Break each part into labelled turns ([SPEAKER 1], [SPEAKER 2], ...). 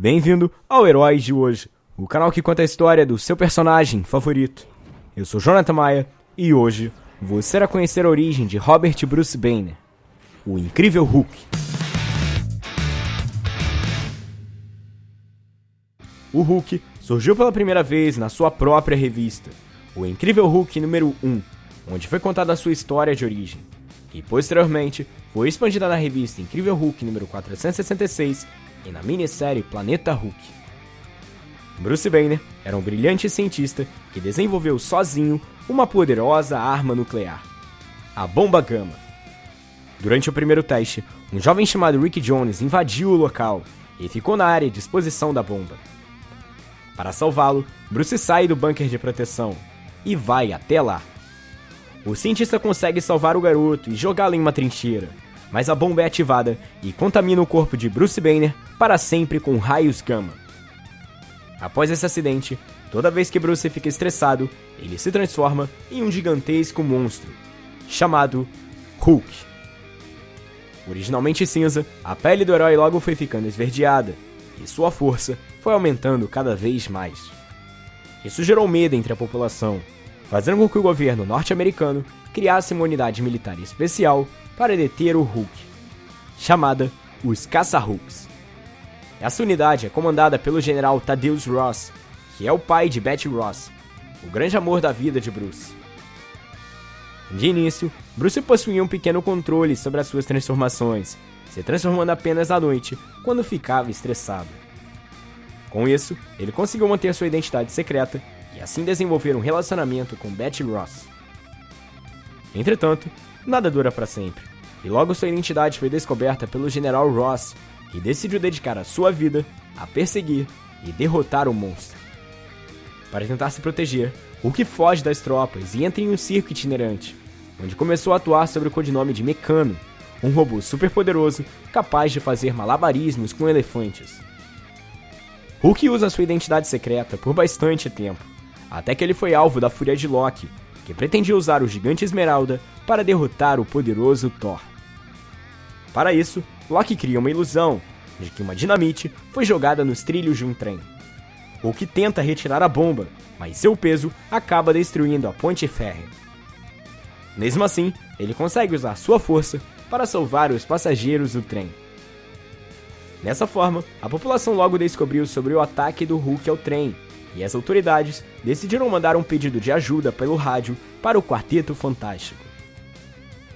[SPEAKER 1] Bem-vindo ao Heróis de Hoje, o canal que conta a história do seu personagem favorito. Eu sou Jonathan Maia e hoje você irá conhecer a origem de Robert Bruce Banner, o incrível Hulk. O Hulk surgiu pela primeira vez na sua própria revista, o Incrível Hulk número 1, onde foi contada a sua história de origem, e posteriormente foi expandida na revista Incrível Hulk número 466 e na minissérie Planeta Hulk. Bruce Banner era um brilhante cientista que desenvolveu sozinho uma poderosa arma nuclear, a Bomba Gama. Durante o primeiro teste, um jovem chamado Rick Jones invadiu o local e ficou na área de exposição da bomba. Para salvá-lo, Bruce sai do bunker de proteção e vai até lá. O cientista consegue salvar o garoto e jogá-lo em uma trincheira, mas a bomba é ativada e contamina o corpo de Bruce Banner para sempre com raios gama. Após esse acidente, toda vez que Bruce fica estressado, ele se transforma em um gigantesco monstro, chamado Hulk. Originalmente cinza, a pele do herói logo foi ficando esverdeada, e sua força foi aumentando cada vez mais. Isso gerou medo entre a população, fazendo com que o governo norte-americano criasse uma unidade militar especial para deter o Hulk, chamada os Caça-Hulks. Essa unidade é comandada pelo general Thaddeus Ross, que é o pai de Betty Ross, o grande amor da vida de Bruce. De início, Bruce possuía um pequeno controle sobre as suas transformações, se transformando apenas à noite, quando ficava estressado. Com isso, ele conseguiu manter sua identidade secreta e assim desenvolver um relacionamento com Betty Ross. Entretanto, nada dura para sempre, e logo sua identidade foi descoberta pelo General Ross, que decidiu dedicar a sua vida a perseguir e derrotar o monstro. Para tentar se proteger, Hulk foge das tropas e entra em um circo itinerante, onde começou a atuar sob o codinome de Mecano, um robô superpoderoso capaz de fazer malabarismos com elefantes. Hulk usa sua identidade secreta por bastante tempo, até que ele foi alvo da fúria de Loki, que pretendia usar o Gigante Esmeralda para derrotar o poderoso Thor. Para isso, Loki cria uma ilusão de que uma dinamite foi jogada nos trilhos de um trem. Hulk tenta retirar a bomba, mas seu peso acaba destruindo a ponte férrea. Mesmo assim, ele consegue usar sua força para salvar os passageiros do trem. Dessa forma, a população logo descobriu sobre o ataque do Hulk ao trem, e as autoridades decidiram mandar um pedido de ajuda pelo rádio para o Quarteto Fantástico.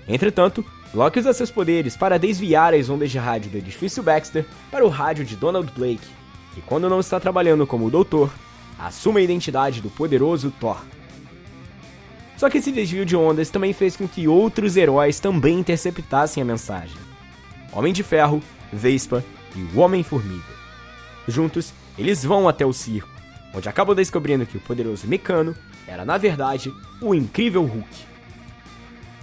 [SPEAKER 1] Entretanto, Loki usa seus poderes para desviar as ondas de rádio do edifício Baxter para o rádio de Donald Blake, que quando não está trabalhando como doutor, assume a identidade do poderoso Thor. Só que esse desvio de ondas também fez com que outros heróis também interceptassem a mensagem. Homem de Ferro, Vespa e o Homem-Formiga. Juntos, eles vão até o circo, onde acabam descobrindo que o poderoso Mecano era, na verdade, o incrível Hulk.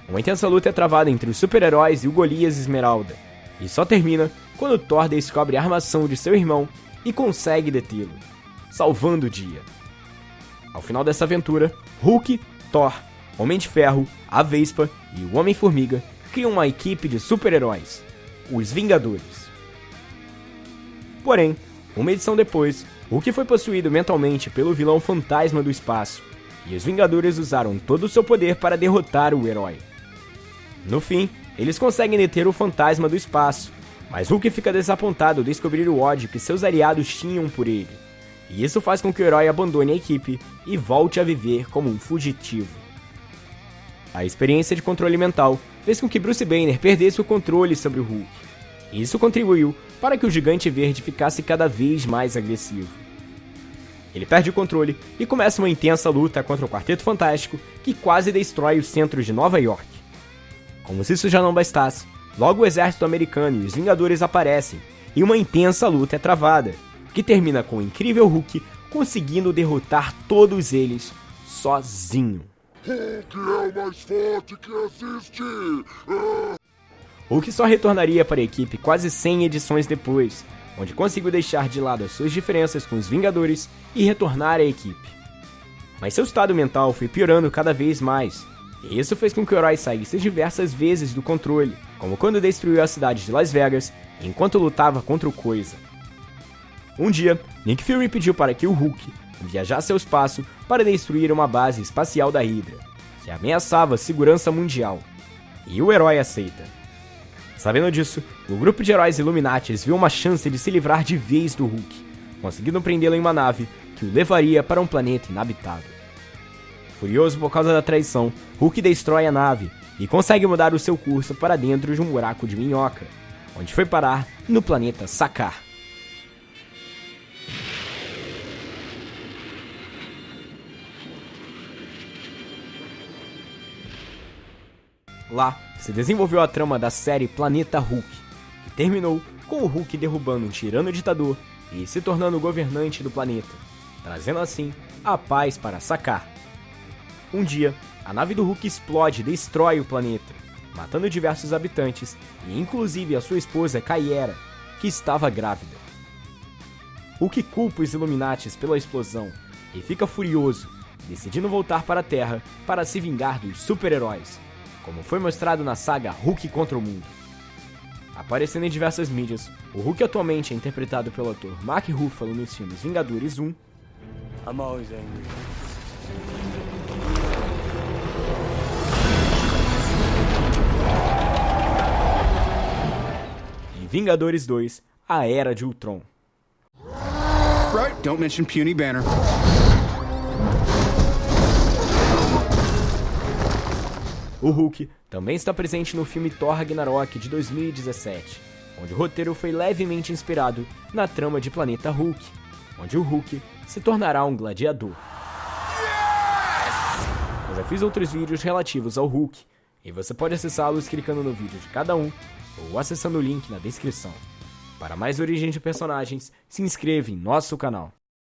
[SPEAKER 1] Uma intensa luta é travada entre os super-heróis e o Golias Esmeralda, e só termina quando Thor descobre a armação de seu irmão e consegue detê-lo, salvando o dia. Ao final dessa aventura, Hulk, Thor, Homem de Ferro, a Vespa e o Homem-Formiga criam uma equipe de super-heróis, os Vingadores. Porém, uma edição depois, Hulk foi possuído mentalmente pelo vilão Fantasma do Espaço, e os Vingadores usaram todo o seu poder para derrotar o herói. No fim, eles conseguem deter o Fantasma do Espaço, mas Hulk fica desapontado ao descobrir o ódio que seus aliados tinham por ele. E isso faz com que o herói abandone a equipe e volte a viver como um fugitivo. A experiência de controle mental fez com que Bruce Banner perdesse o controle sobre o Hulk. Isso contribuiu para que o Gigante Verde ficasse cada vez mais agressivo. Ele perde o controle e começa uma intensa luta contra o Quarteto Fantástico, que quase destrói o centro de Nova York. Como se isso já não bastasse, logo o exército americano e os Vingadores aparecem e uma intensa luta é travada, que termina com o incrível Hulk conseguindo derrotar todos eles sozinho.
[SPEAKER 2] Hulk é o mais forte que existe! Ah!
[SPEAKER 1] Hulk só retornaria para a equipe quase 100 edições depois, onde conseguiu deixar de lado as suas diferenças com os Vingadores e retornar à equipe. Mas seu estado mental foi piorando cada vez mais, e isso fez com que o herói saísse diversas vezes do controle, como quando destruiu a cidade de Las Vegas enquanto lutava contra o Coisa. Um dia, Nick Fury pediu para que o Hulk viajasse ao espaço para destruir uma base espacial da Hydra, que ameaçava a segurança mundial. E o herói aceita. Sabendo disso, o grupo de heróis Illuminatis viu uma chance de se livrar de vez do Hulk, conseguindo prendê-lo em uma nave que o levaria para um planeta inabitável. Furioso por causa da traição, Hulk destrói a nave e consegue mudar o seu curso para dentro de um buraco de minhoca, onde foi parar no planeta Sakar. Lá se desenvolveu a trama da série Planeta Hulk, que terminou com o Hulk derrubando um tirano ditador e se tornando governante do planeta, trazendo assim a paz para Sakar. Um dia, a nave do Hulk explode e destrói o planeta, matando diversos habitantes e inclusive a sua esposa Kaiera, que estava grávida. Hulk culpa os Illuminatis pela explosão e fica furioso, decidindo voltar para a Terra para se vingar dos super-heróis, como foi mostrado na saga Hulk contra o Mundo. Aparecendo em diversas mídias, o Hulk atualmente é interpretado pelo ator Mark Ruffalo nos filmes Vingadores 1 I'm always angry. E Vingadores 2 A Era de Ultron. Right, don't mention puny banner. O Hulk também está presente no filme Thor Ragnarok de 2017, onde o roteiro foi levemente inspirado na trama de Planeta Hulk, onde o Hulk se tornará um gladiador. Eu já fiz outros vídeos relativos ao Hulk, e você pode acessá-los clicando no vídeo de cada um ou acessando o link na descrição. Para mais origens de personagens, se inscreva em nosso canal.